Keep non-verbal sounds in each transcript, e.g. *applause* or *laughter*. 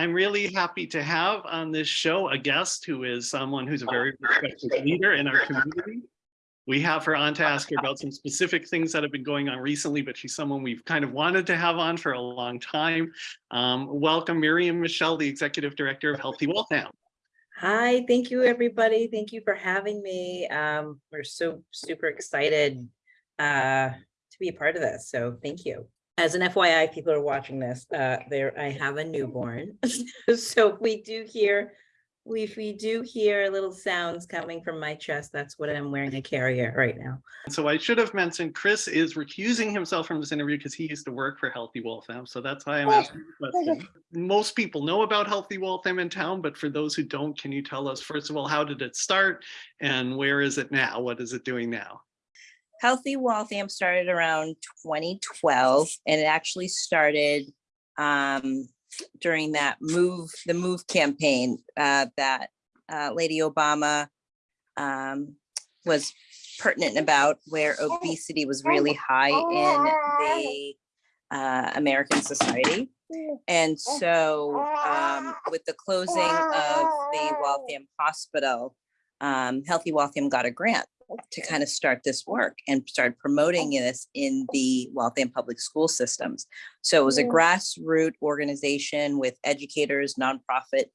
I'm really happy to have on this show a guest who is someone who's a very respected leader in our community. We have her on to ask her about some specific things that have been going on recently, but she's someone we've kind of wanted to have on for a long time. Um, welcome Miriam Michelle, the Executive Director of Healthy Waltham. Hi, thank you, everybody. Thank you for having me. Um, we're so super excited uh, to be a part of this. So thank you. As an FYI, people are watching this, uh, there, I have a newborn. *laughs* So if we do hear, we- if we do hear little sounds coming from my chest, that's what I'm wearing a carrier right now. So I should have mentioned Chris is recusing himself from this interview because he used to work for Healthy Waltham. So that's why I'm asking the question. Most people know about Healthy Waltham in town, but for those who don't, can you tell us, first of all, how did it start and where is it now? What is it doing now? Healthy Waltham started around 2012 and it actually started um, during that move, the move campaign uh, that uh, Lady Obama um, was pertinent about where obesity was really high in the uh, American society. And so um, with the closing of the Waltham Hospital, um, Healthy Waltham got a grant to kind of start this work and start promoting this in the Waltham public school systems. So it was a grassroots organization with educators, nonprofit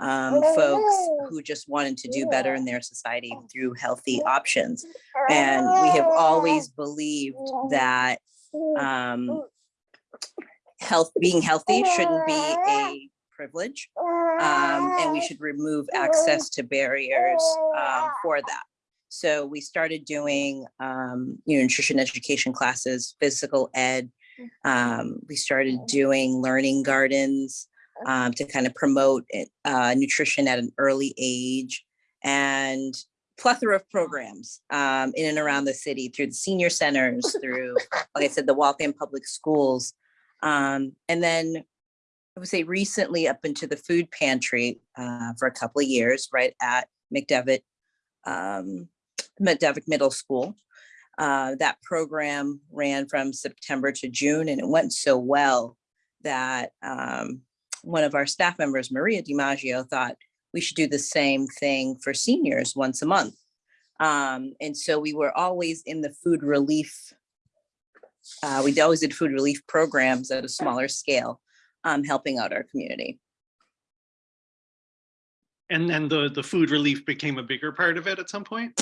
um, folks who just wanted to do better in their society through healthy options. And we have always believed that um, health, being healthy shouldn't be a privilege. Um, and we should remove access to barriers um, for that. So we started doing, um, you know, nutrition education classes, physical ed. Um, we started doing learning gardens um, to kind of promote it, uh, nutrition at an early age and plethora of programs um, in and around the city through the senior centers, *laughs* through, like I said, the Waltham Public Schools. Um, and then I would say recently up into the food pantry uh, for a couple of years, right at McDevitt um, McDevitt Middle School. Uh, that program ran from September to June and it went so well that um, one of our staff members, Maria DiMaggio, thought we should do the same thing for seniors once a month. Um, and so we were always in the food relief. Uh, we always did food relief programs at a smaller scale, um, helping out our community. And then the, the food relief became a bigger part of it at some point?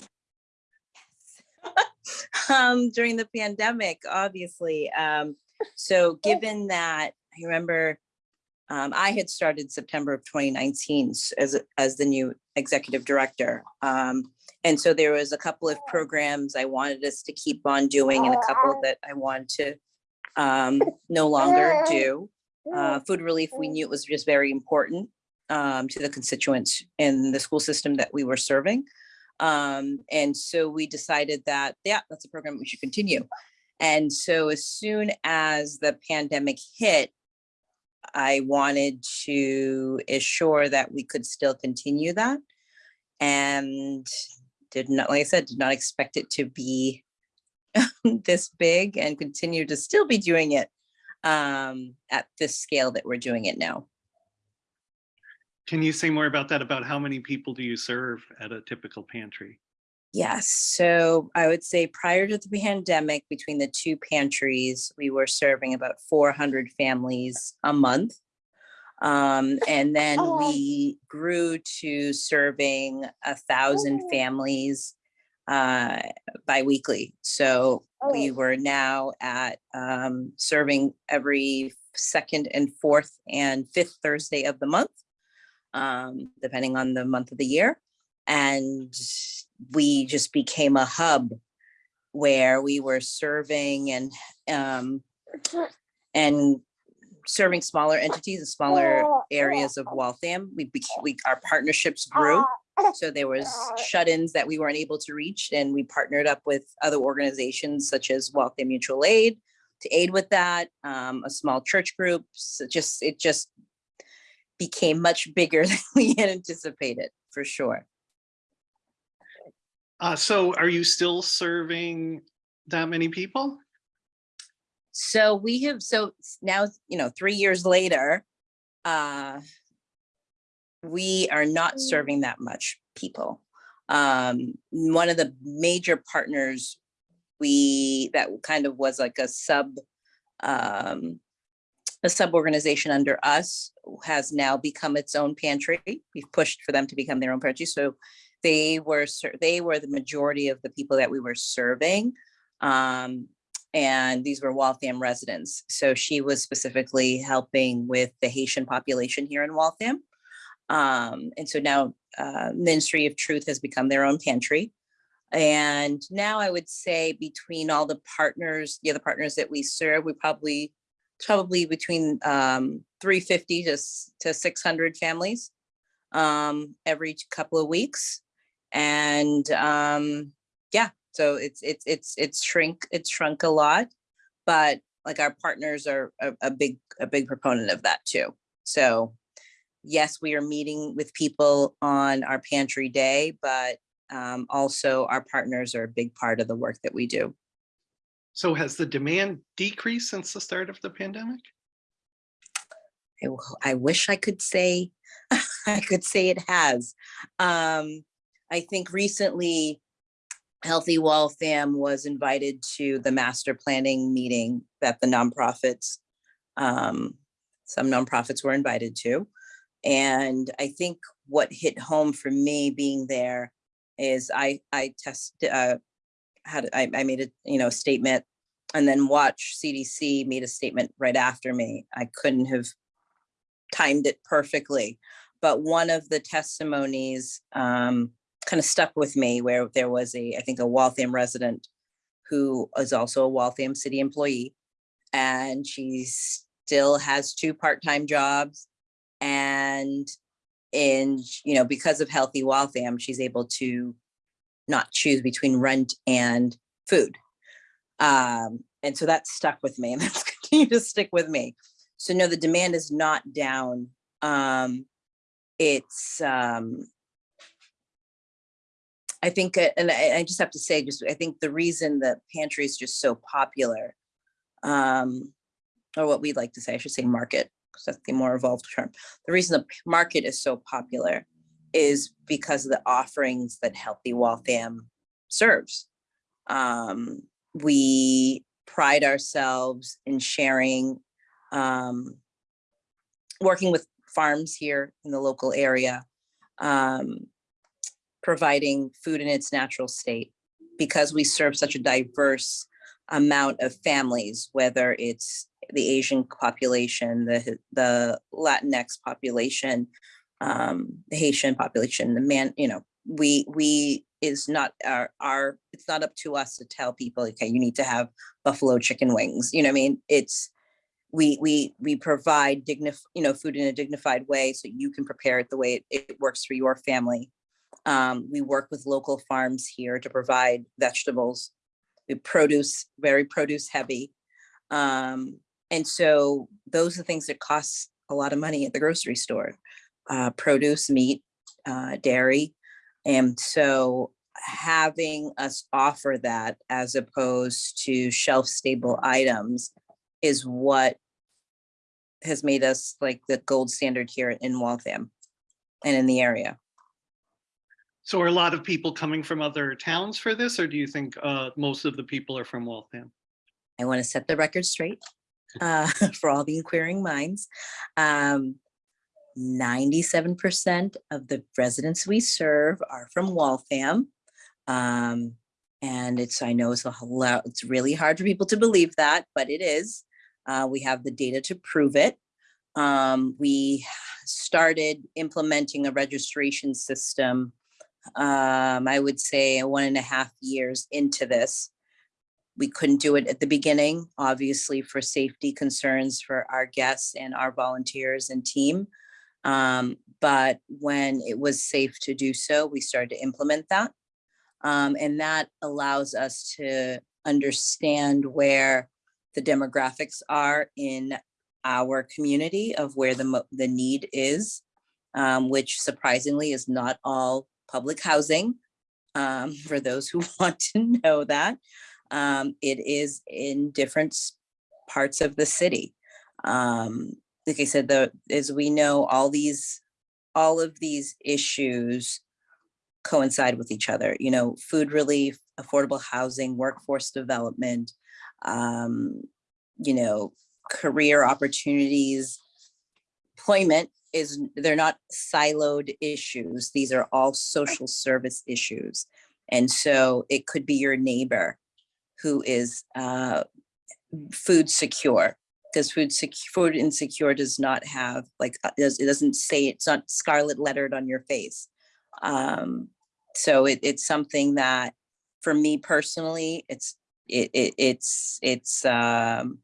Um, during the pandemic, obviously. Um, so given that, I remember um, I had started September of 2019 as, as the new executive director. Um, and so there was a couple of programs I wanted us to keep on doing and a couple that I wanted to um, no longer do. Uh, food relief, we knew it was just very important um, to the constituents in the school system that we were serving. Um, and so we decided that, yeah, that's a program we should continue. And so as soon as the pandemic hit, I wanted to assure that we could still continue that. And did not, like I said, did not expect it to be *laughs* this big and continue to still be doing it um, at this scale that we're doing it now. Can you say more about that? About how many people do you serve at a typical pantry? Yes, so I would say prior to the pandemic, between the two pantries, we were serving about four hundred families a month. Um, and then we grew to serving a thousand families uh, biweekly. So we were now at um, serving every second and fourth and fifth Thursday of the month, um, depending on the month of the year. And we just became a hub where we were serving and um, and serving smaller entities and smaller areas of Waltham. We, bec- we our partnerships grew. So there was shut-ins that we weren't able to reach and we partnered up with other organizations such as Waltham Mutual Aid to aid with that, um, a small church group. So just, it just became much bigger *laughs* than we had anticipated, for sure. Uh, so are you still serving that many people? So we have, so now, you know, three years later, uh, we are not serving that much people. Um, one of the major partners we, that kind of was like a sub, um, a sub-organization under us has now become its own pantry. We've pushed for them to become their own pantry. So they were, they were the majority of the people that we were serving. Um, and these were Waltham residents. So she was specifically helping with the Haitian population here in Waltham. Um, and so now uh, Ministry of Truth has become their own pantry. And now I would say between all the partners, the other partners that we serve, we probably, probably between um, 350 to, to 600 families um, every couple of weeks. And um, yeah, so it's, it's, it's, it's shrink, it's shrunk a lot. But like our partners are a, a big, a big proponent of that too. So yes, we are meeting with people on our pantry day, but um, also our partners are a big part of the work that we do. So has the demand decreased since the start of the pandemic? I wish I could say, *laughs* I could say it has. Um, I think recently Healthy Waltham was invited to the master planning meeting that the nonprofits, um, some nonprofits were invited to. And I think what hit home for me being there is I, I test, uh, had, I, I made a, you know, statement and then WATCH CDC made a statement right after me. I couldn't have timed it perfectly. But one of the testimonies um, kind of stuck with me where there was a, I think a Waltham resident who is also a Waltham city employee. And she still has two part-time jobs. And in, you know, because of Healthy Waltham, she's able to not choose between rent and food. Um, and so that stuck with me *laughs* and that's continued to stick with me. So no, the demand is not down. Um, it's, um, I think, uh, and I, I just have to say, just, I think the reason that pantry is just so popular, um, or what we'd like to say, I should say market, because that's the more evolved term. The reason the market is so popular is because of the offerings that Healthy Waltham serves. Um, we pride ourselves in sharing, um, working with farms here in the local area, um, providing food in its natural state. Because we serve such a diverse amount of families, whether it's the Asian population, the, the Latinx population, um, the Haitian population, the man, you know, we, we is not our, our, it's not up to us to tell people, okay, you need to have buffalo chicken wings, you know I mean? It's, we, we, we provide dignif, you know, food in a dignified way so you can prepare it the way it, it works for your family. Um, we work with local farms here to provide vegetables. We produce, very produce heavy. Um, and so those are things that cost a lot of money at the grocery store. Uh, produce, meat, uh, dairy. And so having us offer that as opposed to shelf stable items is what has made us like the gold standard here in Waltham and in the area. So are a lot of people coming from other towns for this, or do you think uh, most of the people are from Waltham? I want to set the record straight *laughs* uh, *laughs* for all the inquiring minds. Um, 97% of the residents we serve are from Waltham. Um, and it's, I know it's a it's really hard for people to believe that, but it is. Uh, we have the data to prove it. Um, we started implementing a registration system, um, I would say one and a half years into this. We couldn't do it at the beginning, obviously for safety concerns for our guests and our volunteers and team. Um, but when it was safe to do so, we started to implement that. Um, and that allows us to understand where the demographics are in our community of where the, the need is, um, which surprisingly is not all public housing. Um, *laughs* for those who *laughs* want to know that, um, it is in different parts of the city. Um, like I said, the, as we know, all these, all of these issues coincide with each other, you know, food relief, affordable housing, workforce development, um, you know, career opportunities, employment is, they're not siloed issues. These are all social service issues. And so it could be your neighbor who is uh, food secure, because food food insecure does not have like, uh, it doesn't say, it's not scarlet lettered on your face. Um, so it, it's something that, for me personally, it's, it, it, it's, it's, um,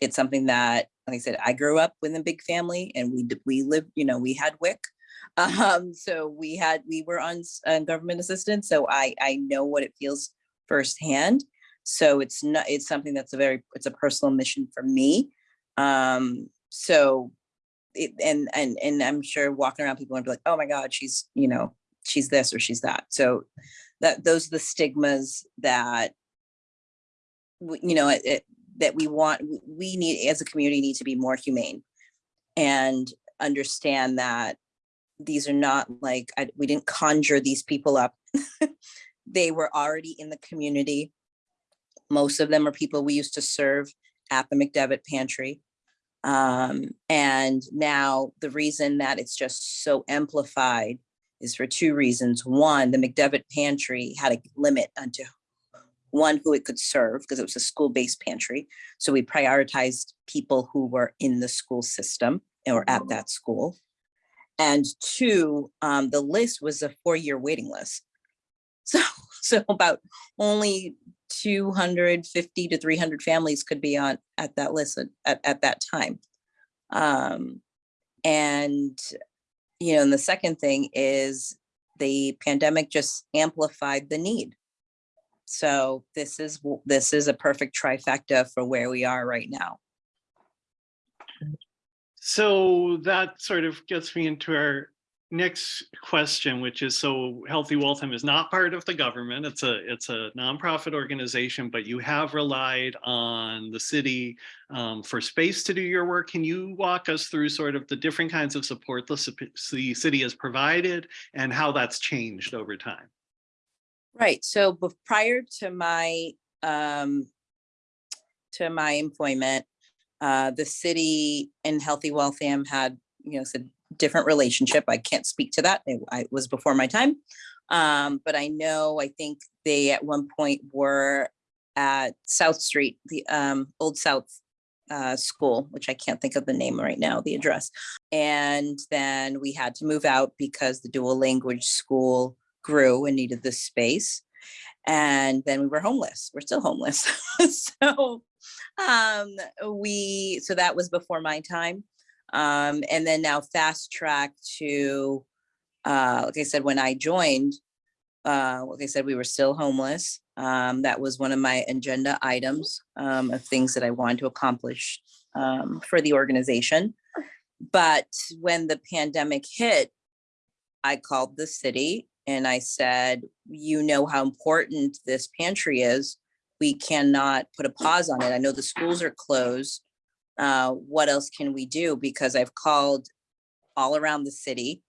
it's something that, like I said, I grew up with a big family and we, we lived, you know, we had WIC. *laughs* Um, so we had, we were on uh, government assistance, so I, I know what it feels firsthand. So it's not, it's something that's a very, it's a personal mission for me. Um, so it, and, and, and I'm sure walking around, people are be like, oh my God, she's, you know, she's this or she's that. So that, those are the stigmas that you know, it- it, that we want, we need, as a community, need to be more humane and understand that these are not like, I- we didn't conjure these people up. *laughs* They were already in the community. Most of them are people we used to serve at the McDevitt Pantry. Um, and now the reason that it's just so amplified is for two reasons. One, the McDevitt Pantry had a limit unto one who it could serve because it was a school-based pantry. So we prioritized people who were in the school system or at that school. And two, um, the list was a four-year waiting list. *laughs* So, so about only two hundred fifty to three hundred families could be on, at that list at- at, at that time. Um, and, you know, and the second thing is the pandemic just amplified the need. So this is, this is a perfect trifecta for where we are right now. So that sort of gets me into our next question, which is, so Healthy Waltham is not part of the government. It's a, it's a nonprofit organization, but you have relied on the city um, for space to do your work. Can you walk us through sort of the different kinds of support the the city has provided and how that's changed over time? Right, so prior to my, um, to my employment, uh, the city and Healthy Waltham had, you know, said different relationship. I can't speak to that. It I- it was before my time. Um, but I know, I think they at one point were at South Street, the, um, Old South, uh, School, which I can't think of the name right now, the address. And then we had to move out because the dual language school grew and needed this space. And then we were homeless. We're still homeless. *laughs* so um we so that was before my time. Um and then now fast track to uh like I said, when I joined, uh like I said, we were still homeless. Um that was one of my agenda items um of things that I wanted to accomplish um for the organization. But when the pandemic hit, I called the city and I said, you know how important this pantry is. We cannot put a pause on it. I know the schools are closed. Uh, what else can we do? Because I've called all around the city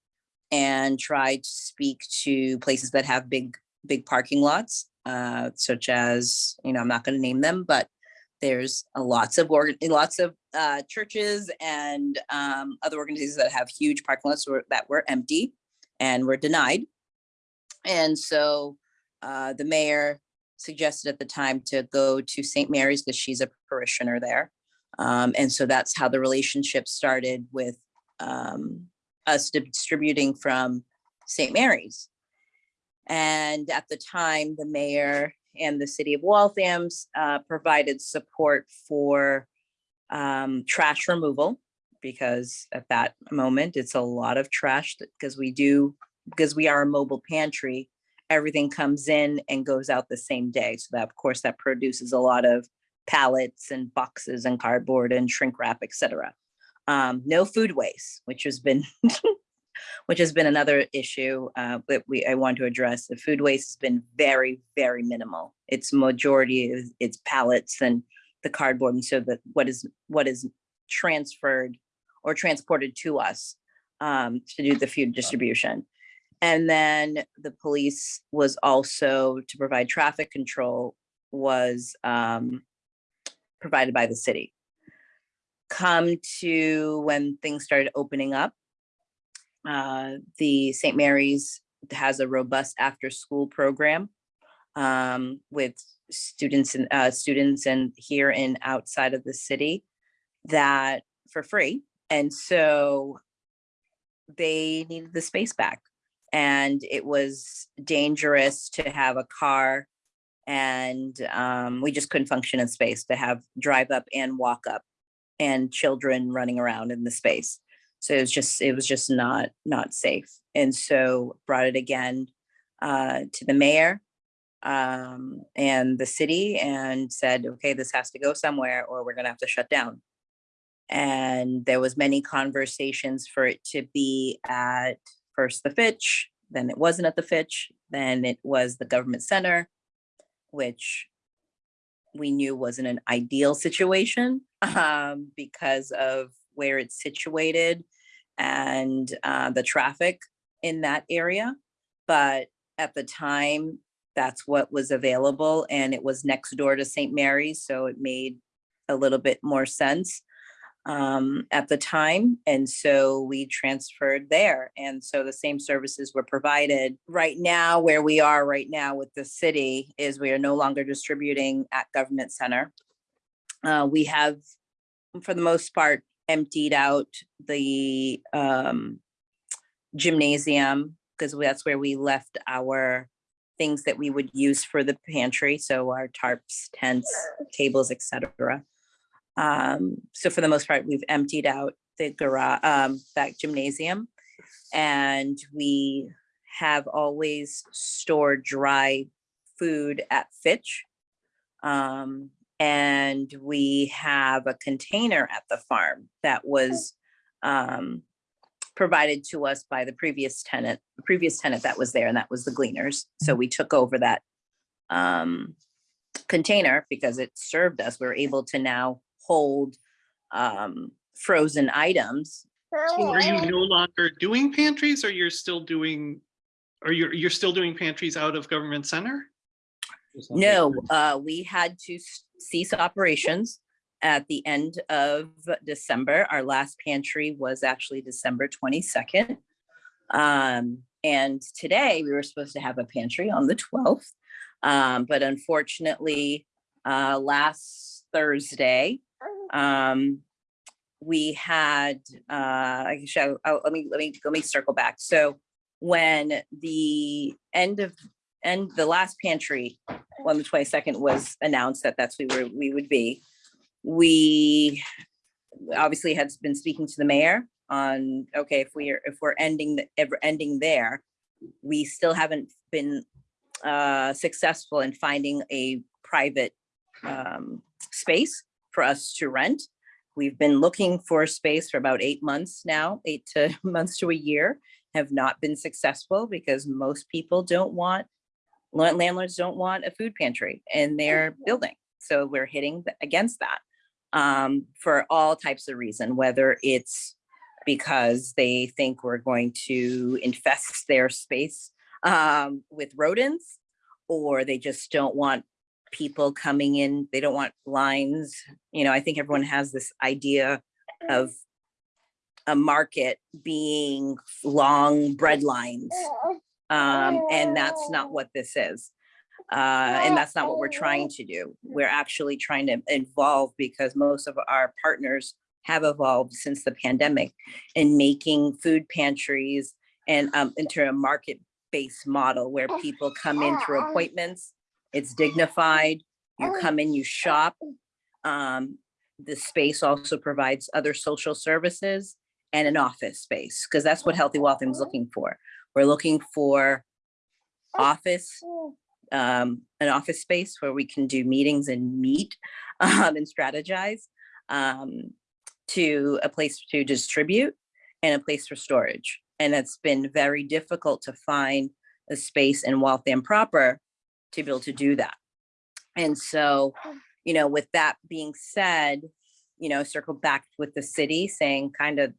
and tried to speak to places that have big, big parking lots, uh, such as, you know, I'm not going to name them, but there's a lots of lots of uh, churches and um, other organizations that have huge parking lots that were empty and were denied. And so uh, the mayor suggested at the time to go to St. Mary's because she's a parishioner there. Um, and so that's how the relationship started with um, us distributing from St. Mary's. And at the time, the mayor and the city of Waltham's uh, provided support for um, trash removal because at that moment, it's a lot of trash because we do because we are a mobile pantry, everything comes in and goes out the same day. So that, of course, that produces a lot of pallets and boxes and cardboard and shrink wrap, et cetera. Um, no food waste, which has been, *laughs* which has been another issue uh, that we, I want to address. The food waste has been very, very minimal. It's majority, is it's pallets and the cardboard. And so that what is, what is transferred or transported to us um, to do the food distribution. And then the police was also to provide traffic control was um, provided by the city. Come to when things started opening up, uh, the St. Mary's has a robust after-school program um, with students and uh, students and here and outside of the city that for free. And so they needed the space back. And it was dangerous to have a car and um, we just couldn't function in space to have drive up and walk up and children running around in the space. So it was just, it was just not, not safe. And so brought it again uh, to the mayor um, and the city and said, okay, this has to go somewhere or we're gonna have to shut down. And there was many conversations for it to be at first the Fitch, then it wasn't at the Fitch, then it was the government center, which we knew wasn't an ideal situation um, because of where it's situated and uh, the traffic in that area. But at the time, that's what was available and it was next door to St. Mary's, so it made a little bit more sense um, at the time. And so we transferred there. And so the same services were provided. Right now, where we are right now with the city is we are no longer distributing at Government Center. Uh, we have, for the most part, emptied out the um, gymnasium because that's where we left our things that we would use for the pantry. So our tarps, tents, tables, etc. Um, so for the most part, we've emptied out the garage, um, that gymnasium. And we have always stored dry food at Fitch. Um, and we have a container at the farm that was um, provided to us by the previous tenant, the previous tenant that was there, and that was the Gleaners. So we took over that um, container because it served us. We are able to now hold um, frozen items. So Are you no longer doing pantries or you're still doing, or you're, you're still doing pantries out of government center? No, uh, we had to cease operations at the end of December. Our last pantry was actually December twenty-second. Um, and today we were supposed to have a pantry on the twelfth. Um, but unfortunately, uh, last Thursday, um, we had, uh, I can show, oh, let me, let me, let me circle back. So when the end of, end, the last pantry on the twenty-second was announced that that's where we were- we would be. We obviously had been speaking to the mayor on, okay, if we are, if we're ending, the- ever ending there, we still haven't been uh, successful in finding a private um, space for us to rent. We've been looking for space for about eight months now, eight to *laughs* months to a year, have not been successful because most people don't want land- landlords don't want a food pantry in their building. So we're hitting against that um, for all types of reason, whether it's because they think we're going to infest their space um, with rodents, or they just don't want people coming in. They don't want lines. You know, I think everyone has this idea of a market being long bread lines. Um, and that's not what this is. Uh, and that's not what we're trying to do. We're actually trying to evolve because most of our partners have evolved since the pandemic in making food pantries and um, into a market-based model where people come in through appointments. It's dignified. You come in, you shop. Um, the space also provides other social services and an office space, because that's what Healthy Waltham is looking for. We're looking for office, um, an office space where we can do meetings and meet *laughs* um, and strategize um, to a place to distribute and a place for storage. And it's been very difficult to find a space in Waltham proper to be able to do that. And so, you know, with that being said, you know, circled back with the city saying kind of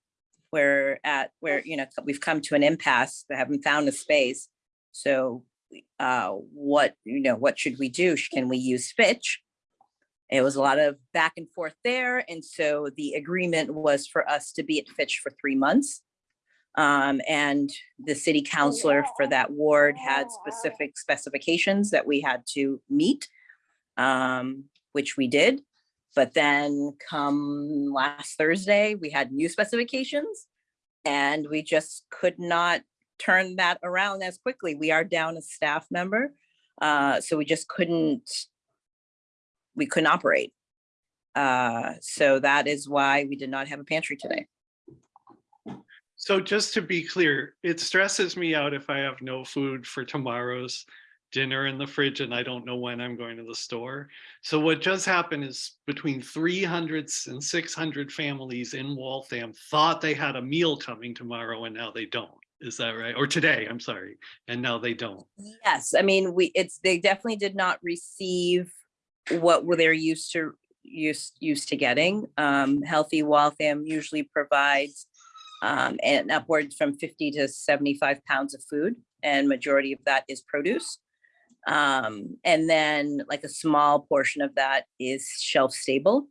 we're at where, you know, we've come to an impasse, we haven't found a space. So uh, what, you know, what should we do? Can we use Fitch? It was a lot of back and forth there. And so the agreement was for us to be at Fitch for three months. Um, and the city councilor for that ward had specific specifications that we had to meet. Um, which we did. But then come last Thursday, we had new specifications. And we just could not turn that around as quickly. We are down a staff member. Uh, so we just couldn't, we couldn't operate. Uh, so that is why we did not have a pantry today. So just to be clear, it stresses me out if I have no food for tomorrow's dinner in the fridge and I don't know when I'm going to the store. So what just happened is between 300 and 600 families in Waltham thought they had a meal coming tomorrow and now they don't. Is that right? Or today, I'm sorry. And now they don't. Yes, I mean, we, it's, they definitely did not receive what they're used to, used, used to getting. Um, Healthy Waltham usually provides um, and upwards from fifty to seventy-five pounds of food, and majority of that is produce. Um, and then like a small portion of that is shelf stable.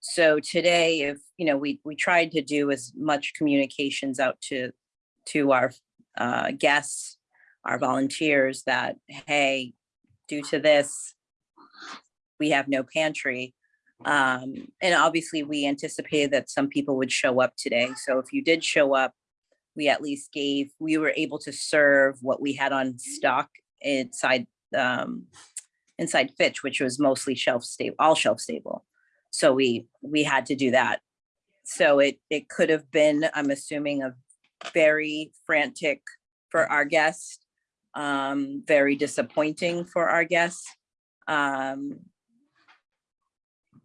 So today, if, you know, we, we tried to do as much communications out to, to our uh, guests, our volunteers that, hey, due to this, we have no pantry. Um, and obviously we anticipated that some people would show up today. So if you did show up, we at least gave, we were able to serve what we had on stock inside, um, inside Fitch, which was mostly shelf stable, all shelf stable. So we, we had to do that. So it, it could have been, I'm assuming, a very frantic for our guests, um, very disappointing for our guests. Um,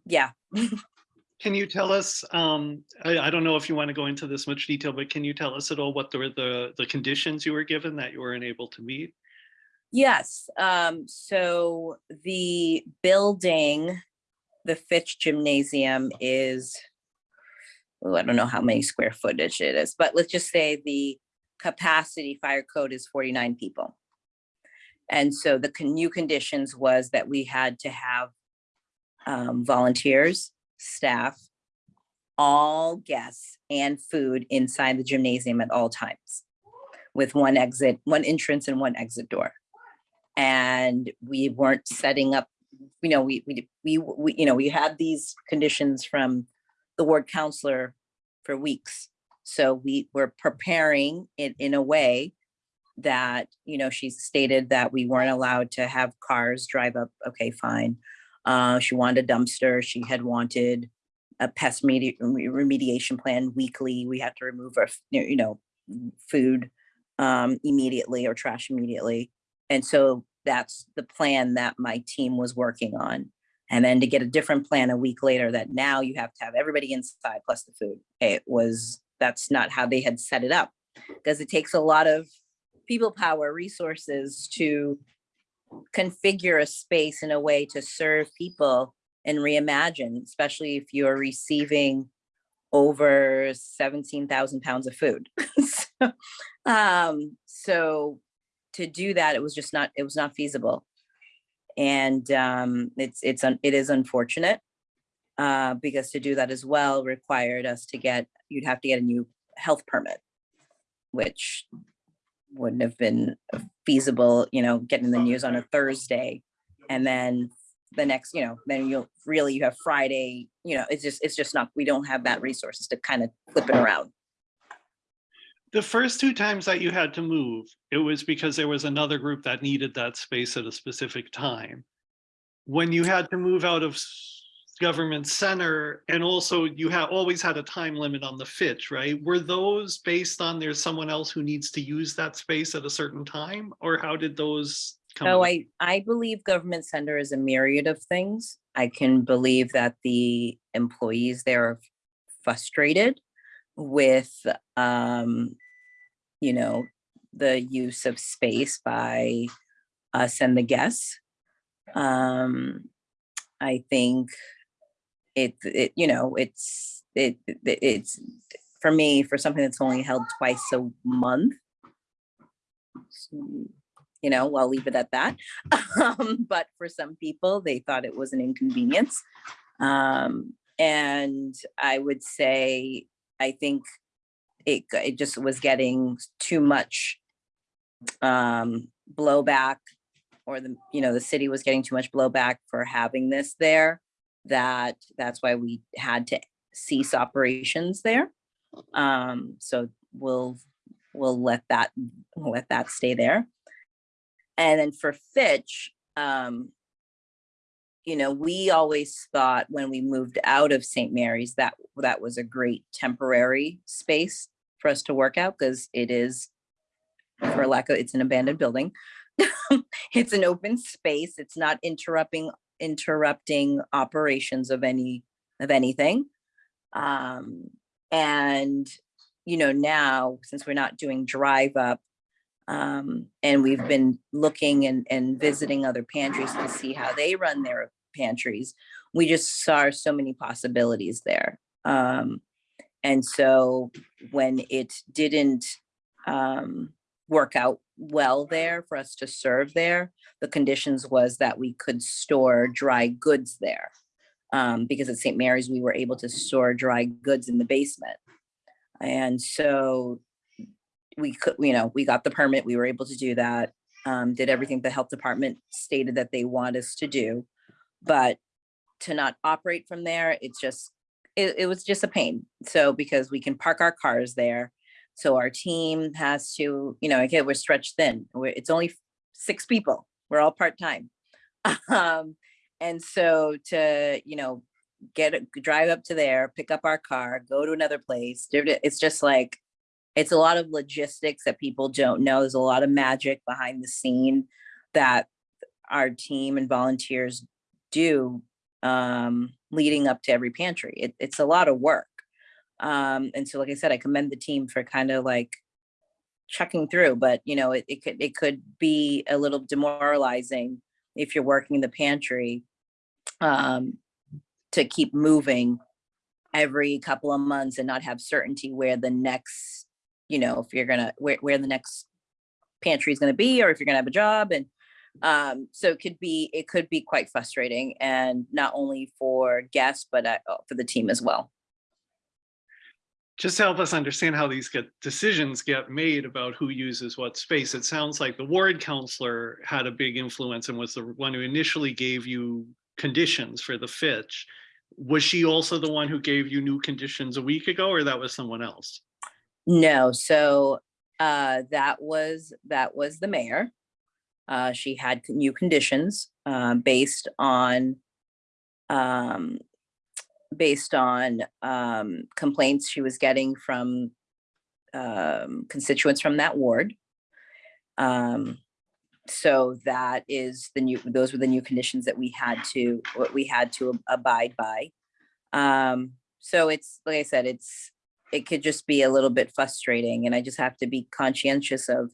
yeah, Can you tell us, um, I, I don't know if you want to go into this much detail, but can you tell us at all what the, the, the conditions you were given that you weren't able to meet? Yes, um, so the building, the Fitch Gymnasium is, oh, I don't know how many square footage it is, but let's just say the capacity fire code is forty-nine people. And so the new conditions was that we had to have um, volunteers, staff, all guests and food inside the gymnasium at all times with one exit, one entrance and one exit door and we weren't setting up, you know, we, we, we, we, you know, we had these conditions from the ward councilor for weeks. So we were preparing it in a way that, you know, she stated that we weren't allowed to have cars drive up. Okay, fine. Uh, she wanted a dumpster. She had wanted a pest medi- remediation plan weekly. We had to remove our, you know, food um, immediately or trash immediately. And so that's the plan that my team was working on. And then to get a different plan a week later that now you have to have everybody inside plus the food. It was, that's not how they had set it up. Because it takes a lot of people power resources to configure a space in a way to serve people and reimagine, especially if you're receiving over 17,000 pounds of food. *laughs* So, um, so to do that, it was just not, it was not feasible. And um, it's, it's, un- it is unfortunate. Uh, because to do that as well required us to get, you'd have to get a new health permit. Which wouldn't have been uh, feasible, you know, getting the news on a Thursday. And then the next, you know, then you'll really, you have Friday, you know, it's just, it's just not, we don't have that resources to kind of flip it around. The first two times that you had to move, it was because there was another group that needed that space at a specific time. When you had to move out of government center and also you have always had a time limit on the Fitch, right? Were those based on there's someone else who needs to use that space at a certain time? Or how did those come? So about? I, I believe government center is a myriad of things. I can believe that the employees there are frustrated with, um, you know, the use of space by us and the guests. Um, I think it, it, you know, it's, it, it- it's, for me, for something that's only held twice a month. You know, I'll leave it at that. *laughs* Um, But for some people, they thought it was an inconvenience. Um, and I would say, I think it, it just was getting too much um, blowback or the, you know, the city was getting too much blowback for having this there. That, that's why we had to cease operations there. Um, so we'll, we'll let that, let that stay there. And then for Fitch, um, you know, we always thought when we moved out of St. Mary's that that was a great temporary space for us to work out because it is, for lack of, it's an abandoned building. *laughs* It's an open space. It's not interrupting, interrupting operations of any, of anything. Um, and, you know, now, since we're not doing drive up, um, and we've been looking and, and visiting other pantries to see how they run their pantries. We just saw so many possibilities there. Um, and so when it didn't, um, work out well there for us to serve there, the conditions was that we could store dry goods there. Um, because at St. Mary's, we were able to store dry goods in the basement. And so we could, you know, we got the permit, we were able to do that. Um, did everything the health department stated that they want us to do. But to not operate from there, it's just, it, it was just a pain. So because we can park our cars there. So our team has to, you know, again, we're stretched thin. We're, it's only six people. We're all part-time. *laughs* Um, and so to, you know, get, drive up to there, pick up our car, go to another place. It's just like, it's a lot of logistics that people don't know. There's a lot of magic behind the scene that our team and volunteers do um, leading up to every pantry. It, it's a lot of work. Um, and so, like I said, I commend the team for kind of like checking through, but you know, it, it could, it could be a little demoralizing if you're working in the pantry um, to keep moving every couple of months and not have certainty where the next, you know, if you're gonna, where, where the next pantry is gonna be, or if you're gonna have a job and um, so it could be, it could be quite frustrating and not only for guests, but uh, for the team as well. Just help us understand how these get, decisions get made about who uses what space. It sounds like the ward councilor had a big influence and was the one who initially gave you conditions for the Fitch. Was she also the one who gave you new conditions a week ago or that was someone else? No, so uh, that was, that was the mayor. Uh, she had new conditions uh, based on um, based on um, complaints she was getting from um, constituents from that ward. Um, so that is the new, those were the new conditions that we had to, what we had to ab- abide by. Um, so it's, like I said, it's, it could just be a little bit frustrating and I just have to be conscientious of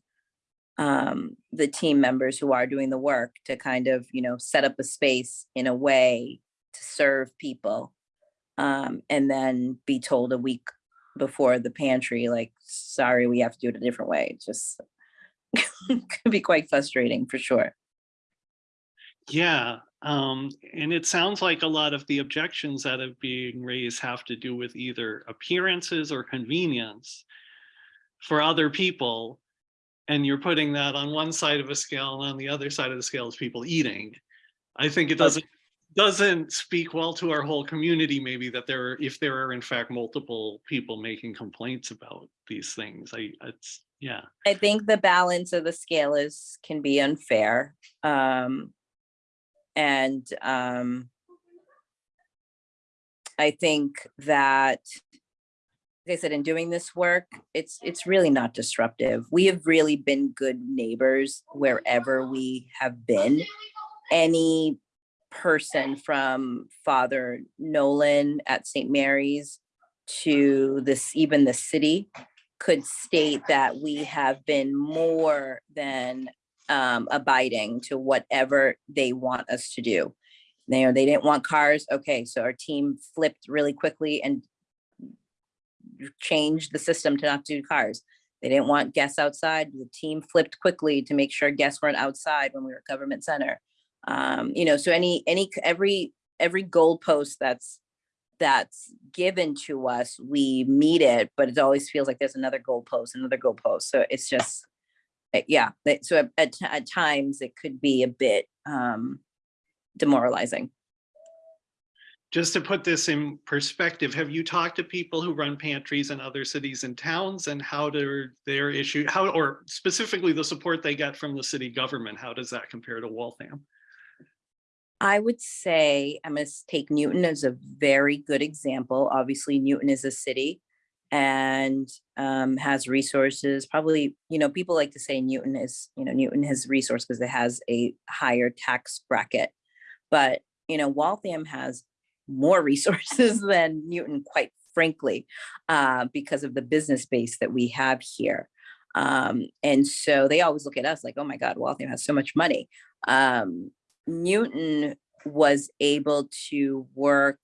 um, the team members who are doing the work to kind of, you know, set up a space in a way to serve people. Um, and then be told a week before the pantry, like, sorry, we have to do it a different way. It's just *laughs* could be quite frustrating for sure. Yeah, um, and it sounds like a lot of the objections that are being raised have to do with either appearances or convenience for other people. And you're putting that on one side of a scale and on the other side of the scale is people eating. I think it doesn't, doesn't speak well to our whole community, maybe that there, are if there are in fact multiple people making complaints about these things. I, it's, yeah. I think the balance of the scale is, can be unfair. Um, and, um, I think that, like I said, in doing this work, it's, it's really not disruptive. We have really been good neighbors wherever we have been. Any person from Father Nolan at St. Mary's to this, even the city could state that we have been more than um, abiding to whatever they want us to do. They, they didn't want cars. Okay, so our team flipped really quickly and changed the system to not do cars. They didn't want guests outside. The team flipped quickly to make sure guests weren't outside when we were government center. Um, you know, so any, any, every, every goalpost that's, that's given to us, we meet it, but it always feels like there's another goalpost, another goalpost. So it's just, uh, yeah, so at, at, at times it could be a bit, um, demoralizing. Just to put this in perspective, have you talked to people who run pantries in other cities and towns and how their, their issue, how, or specifically the support they get from the city government? How does that compare to Waltham? I would say, I'm gonna take Newton as a very good example. Obviously, Newton is a city and um, has resources. Probably, you know, people like to say Newton is, you know, Newton has resource because it has a higher tax bracket. But, you know, Waltham has more *laughs* resources than Newton, quite frankly, uh, because of the business base that we have here. Um, and so they always look at us like, oh my God, Waltham has so much money. Um, Newton was able to work,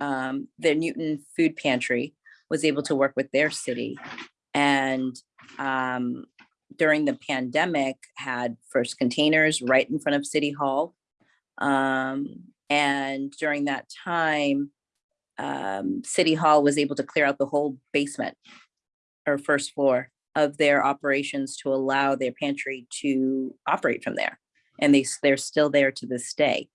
um, the Newton Food Pantry was able to work with their city. And um, during the pandemic, had first containers right in front of City Hall. Um, and during that time, um, City Hall was able to clear out the whole basement or first floor of their operations to allow their pantry to operate from there and they, they're still there to this day.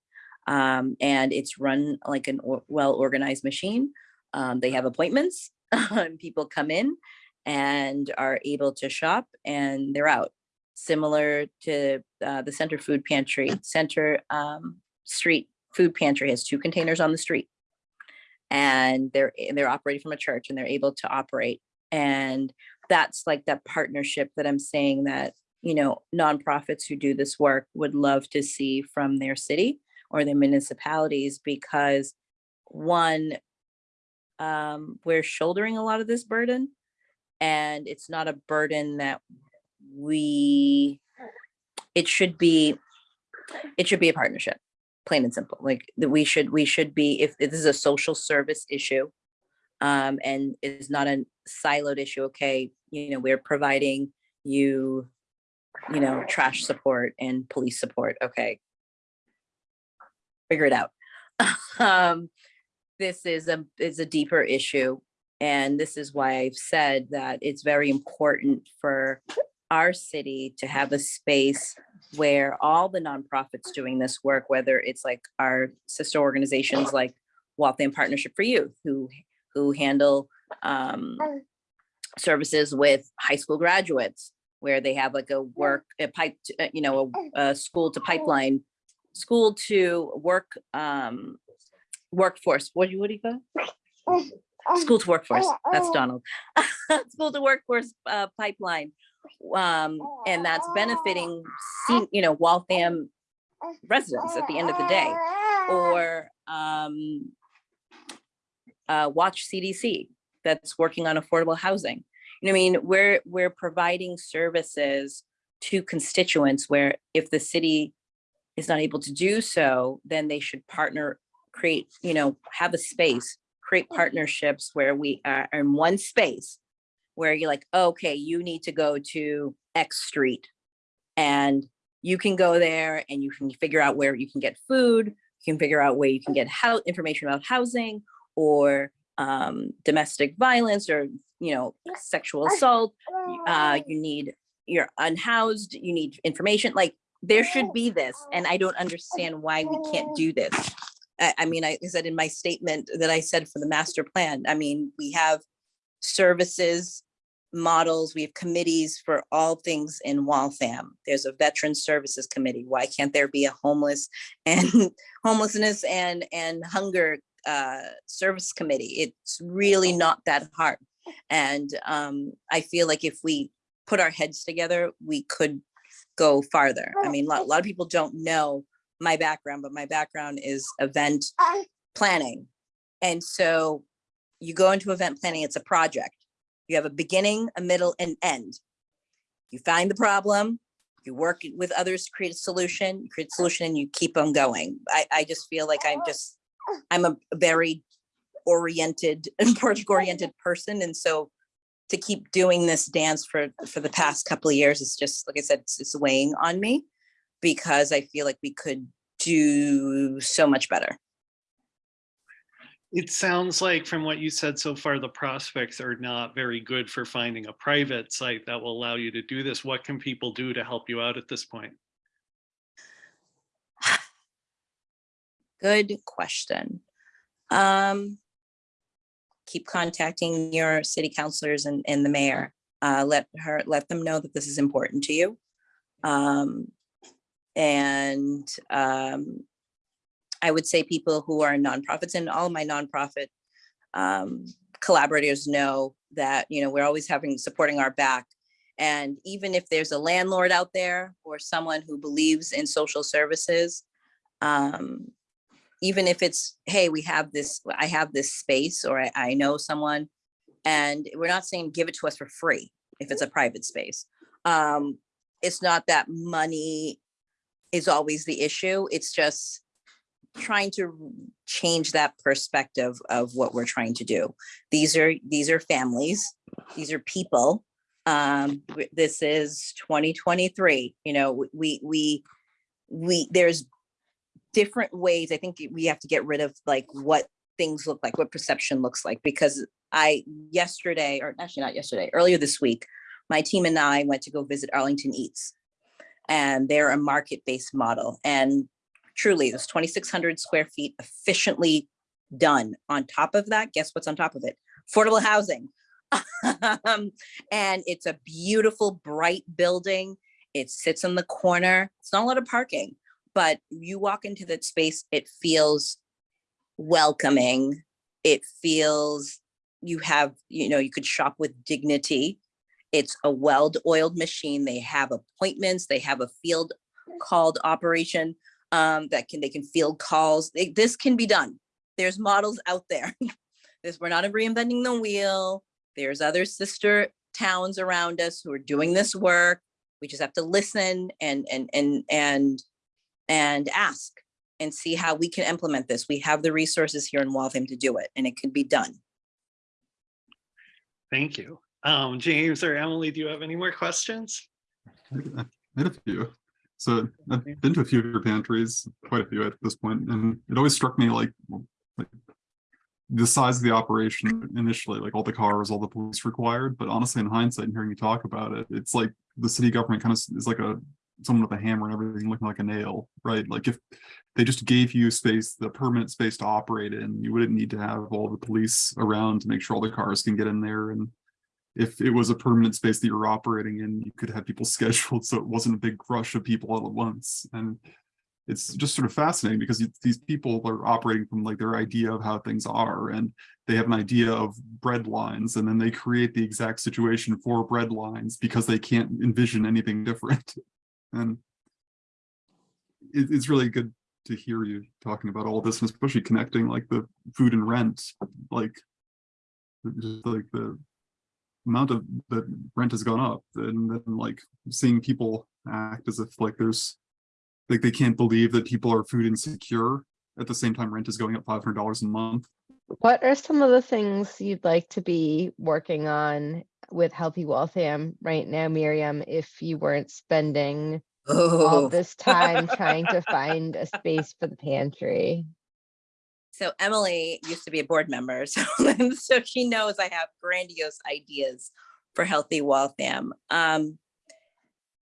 Um, and it's run like an or- well-organized machine. Um, they have appointments, *laughs* people come in and are able to shop and they're out. Similar to uh, the Center Food Pantry, Center um, Street Food Pantry has two containers on the street. And they're, they're operating from a church and they're able to operate. And that's like that partnership that I'm saying that you know, nonprofits who do this work would love to see from their city or their municipalities because one, um, we're shouldering a lot of this burden and it's not a burden that we, it should be, it should be a partnership, plain and simple. Like that we should, we should be, if if this is a social service issue, um, and is not a siloed issue, okay, you know, we're providing you you know, trash support and police support. Okay. Figure it out. *laughs* um, this is a is a deeper issue. And this is why I've said that it's very important for our city to have a space where all the nonprofits doing this work, whether it's like our sister organizations like Waltham Partnership for Youth, who who handle um, services with high school graduates, where they have like a work, a pipe, to- uh, you know, a, a school to pipeline, school to work, um, workforce, what do you, what do you call? School to workforce, that's Donald. *laughs* School to workforce, uh, pipeline. Um, and that's benefiting, you know, Waltham residents at the end of the day. Or, um, uh, WATCH CDC, that's working on affordable housing. You know, I mean, we're, we're providing services to constituents where if the city is not able to do so, then they should partner, create, you know, have a space, create partnerships where we are in one space where you're like, okay, you need to go to X street. And you can go there and you can figure out where you can get food, you can figure out where you can get how information about housing or um, domestic violence or, you know, sexual assault. Uh, you need, you're unhoused, you need information, like there should be this. And I don't understand why we can't do this. I, I mean, I said in my statement that I said for the master plan, I mean, we have services, models, we have committees for all things in Waltham. There's a veteran services committee. Why can't there be a homeless *laughs* and homelessness and, and hunger uh, service committee? It's really not that hard. And um, I feel like if we put our heads together, we could go farther. I mean, a lot, a lot of people don't know my background, but my background is event planning. And so you go into event planning, it's a project. You have a beginning, a middle, and end. You find the problem, you work with others to create a solution, you create a solution and you keep on going. I, I just feel like I'm just, I'm a very oriented *laughs* and project oriented person. And so to keep doing this dance for, for the past couple of years, it's just, like I said, it's, it's weighing on me because I feel like we could do so much better. It sounds like from what you said so far, the prospects are not very good for finding a private site that will allow you to do this. What can people do to help you out at this point? *sighs* Good question. Um, keep contacting your city councilors and, and the mayor. Uh, let her, let them know that this is important to you. Um, and, um, I would say people who are nonprofits and all my nonprofit, um, collaborators know that, you know, we're always having, supporting our back. And even if there's a landlord out there or someone who believes in social services, um, even if it's, hey, we have this, I have this space, or I, I know someone, and we're not saying give it to us for free if it's a private space. Um, it's not that money is always the issue. It's just trying to change that perspective of what we're trying to do. These are, these are families, these are people. Um, this is 2023, you know, we, we, we, there's different ways. I think we have to get rid of like what things look like, what perception looks like, because I, yesterday, or actually not yesterday, earlier this week, my team and I went to go visit Arlington Eats. And they're a market-based model. And truly, this 2,600 square feet efficiently done. On top of that, guess what's on top of it? Affordable housing. *laughs* Um, And it's a beautiful, bright building. It sits in the corner. It's not a lot of parking, but you walk into that space, it feels welcoming. It feels you have, you know, you could shop with dignity. It's a well-oiled machine. They have appointments. They have a field called operation um, that can, they can field calls. They- This can be done. There's models out there. *laughs* This, we're not reinventing the wheel. There's other sister towns around us who are doing this work. We just have to listen and, and, and, and, and ask and see how we can implement this. We have the resources here in Waltham to do it and it can be done. Thank you. Um, James or Emily, do you have any more questions? I I had a few. So I've been to a few of your pantries, quite a few at this point, and it always struck me like, like the size of the operation initially, like all the cars, all the police required, but honestly, in hindsight, and hearing you talk about it, it's like the city government kind of is like a someone with a hammer and everything looking like a nail, right? Like if they just gave you space, the permanent space to operate in, you wouldn't need to have all the police around to make sure all the cars can get in there and if it was a permanent space that you're operating in, you could have people *laughs* scheduled so it wasn't a big rush of people all at once. And it's just sort of fascinating because these people are operating from like their idea of how things are and they have an idea of bread lines and then they create the exact situation for bread lines because they can't envision anything different. *laughs* And it, it's really good to hear you talking about all this and especially connecting like the food and rent, like just like the amount of that rent has gone up and then like seeing people act as if like there's like they can't believe that people are food insecure at the same time rent is going up five hundred dollars a month. What are some of the things you'd like to be working on with Healthy Waltham right now, Miriam, if you weren't spending all Oh, this time trying to find a space for the pantry? so Emily used to be a board member, *laughs* so, so she knows I have grandiose ideas for Healthy Waltham. Um,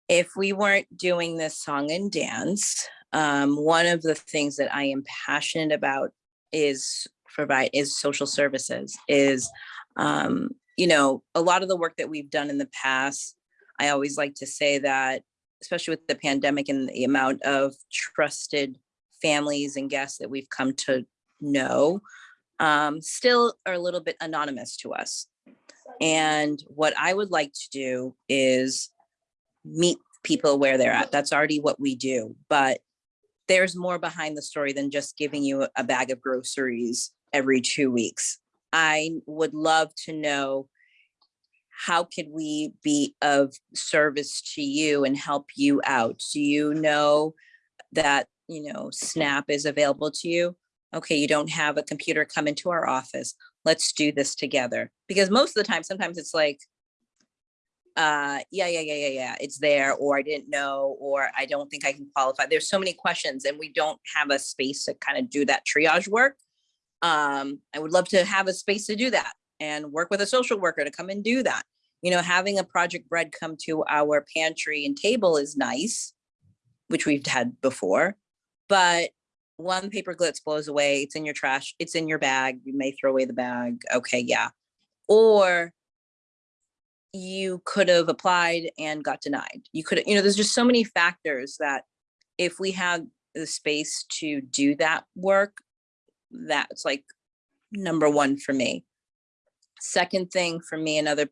if we weren't doing this song and dance, um, one of the things that I am passionate about is provide is social services is um, you know a lot of the work that we've done in the past i always like to say that especially with the pandemic and the amount of trusted families and guests that we've come to know um, still are a little bit anonymous to us and what i would like to do is meet people where they're at that's already what we do but there's more behind the story than just giving you a bag of groceries every two weeks. I would love to know how could we be of service to you and help you out? Do you know that, you know, SNAP is available to you? Okay, you don't have a computer, come into our office. Let's do this together. Because most of the time, sometimes it's like, uh, yeah, yeah, yeah, yeah, yeah, it's there, or I didn't know, or I don't think I can qualify. There's so many questions and we don't have a space to kind of do that triage work. Um, I would love to have a space to do that and work with a social worker to come and do that. You know, having a Project Bread come to our pantry and table is nice, which we've had before, but one paper glitz blows away, it's in your trash, it's in your bag, you may throw away the bag, okay, yeah. Or you could have applied and got denied. You could, you know, there's just so many factors that if we had the space to do that work, that's like number one for me. Second thing for me, another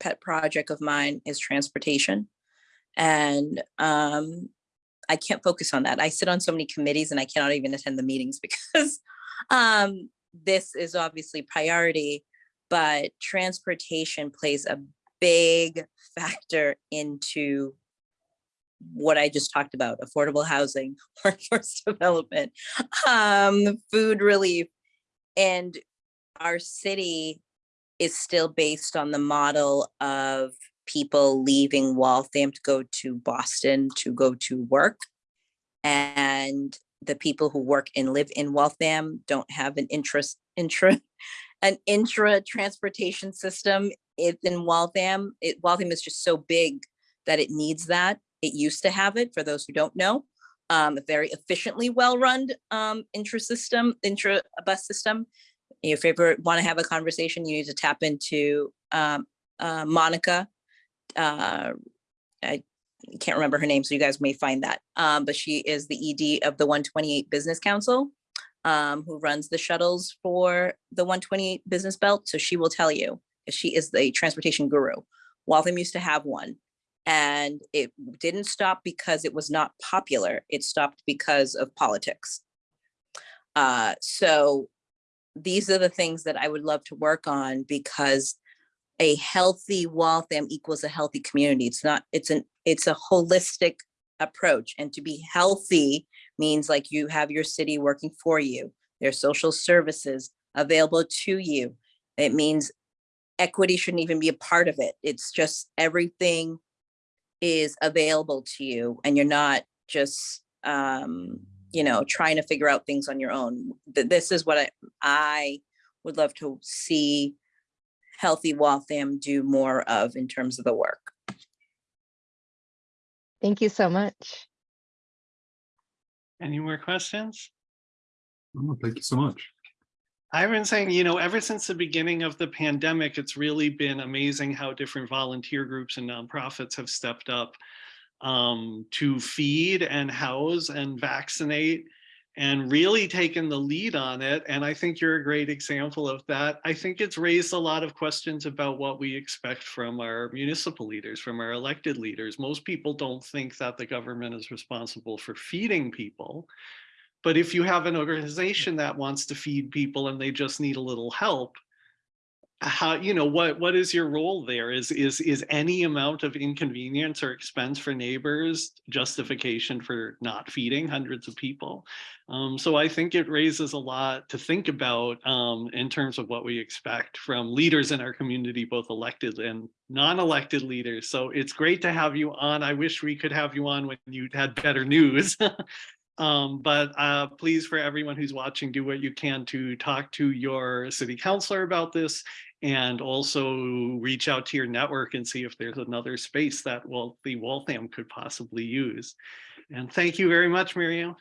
pet project of mine is transportation. And um, I can't focus on that. I sit on so many committees and I cannot even attend the meetings *laughs* because um, this is obviously priority, but transportation plays a big factor into what I just talked about, affordable housing, *laughs* workforce *laughs* development, um, food relief. And our city is still based on the model of people leaving Waltham to go to Boston to go to work. And the people who work and live in Waltham don't have an interest, intra, *laughs* an intra transportation system i- in Waltham. It, Waltham is just so big that it needs that. It used to have it, for those who don't know. Um, a very efficiently well-run um, intra-system, intra-bus system. If you ever want to have a conversation, you need to tap into um, uh, Monica. Uh, I can't remember her name, so you guys may find that. Um, but she is the ED of the 128 Business Council, um, who runs the shuttles for the 128 Business Belt. So she will tell you, she is the transportation guru. Waltham used to have one. And it didn't stop because it was not popular. It stopped because of politics. Uh, so these are the things that I would love to work on because a healthy Waltham equals a healthy community. It's not, it's an, it's a holistic approach. And to be healthy means like you have your city working for you. There's social services available to you. It means equity shouldn't even be a part of it. It's just everything is available to you and you're not just, um, you know, trying to figure out things on your own. This is what I, I would love to see Healthy Waltham do more of in terms of the work. Thank you so much. Any more questions? Oh, thank you so much. I've been saying, you know, ever since the beginning of the pandemic, it's really been amazing how different volunteer groups and nonprofits have stepped up um, to feed and house and vaccinate and really taken the lead on it. And I think you're a great example of that. I think it's raised a lot of questions about what we expect from our municipal leaders, from our elected leaders. Most people don't think that the government is responsible for feeding people. But if you have an organization that wants to feed people and they just need a little help, how, you know, what, what is your role there? Is, is, is any amount of inconvenience or expense for neighbors justification for not feeding hundreds of people? Um, so I think it raises a lot to think about um, in terms of what we expect from leaders in our community, both elected and non-elected leaders. So it's great to have you on. I wish we could have you on when you had better news. *laughs* Um, but uh, please, for everyone who's watching, do what you can to talk to your city councilor about this and also reach out to your network and see if there's another space that well, the Waltham could possibly use. And thank you very much, Miriam.